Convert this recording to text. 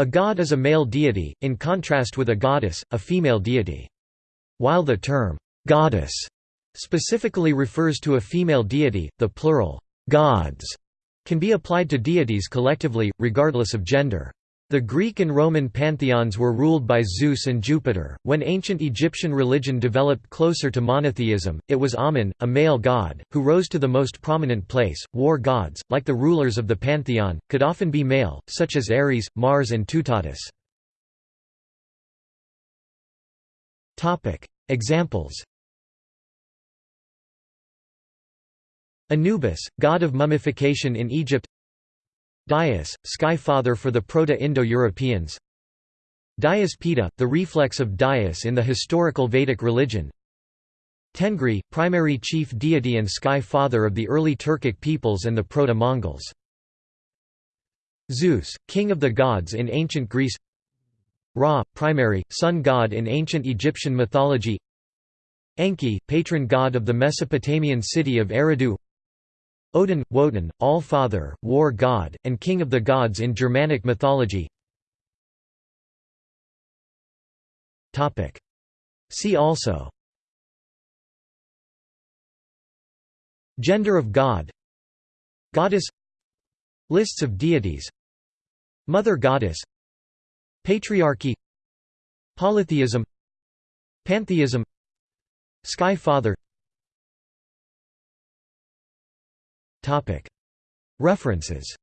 A god is a male deity, in contrast with a goddess, a female deity. While the term, "'goddess' specifically refers to a female deity, the plural, "'gods' can be applied to deities collectively, regardless of gender. The Greek and Roman pantheons were ruled by Zeus and Jupiter. When ancient Egyptian religion developed closer to monotheism, it was Amun, a male god, who rose to the most prominent place. War gods, like the rulers of the pantheon, could often be male, such as Ares, Mars, and Teutates. Topic: Examples. Anubis, god of mummification in Egypt. Dyaus, sky father for the Proto-Indo-Europeans. Dyaus Pita, the reflex of Dyaus in the historical Vedic religion. Tengri, primary chief deity and sky father of the early Turkic peoples and the Proto-Mongols. Zeus, king of the gods in ancient Greece. Ra, primary, sun god in ancient Egyptian mythology. Enki, patron god of the Mesopotamian city of Eridu Odin, Wotan, All-Father, War God, and King of the Gods in Germanic mythology. See also. Gender of God. Goddess. Lists of deities. Mother Goddess. Patriarchy. Polytheism. Pantheism. Sky Father References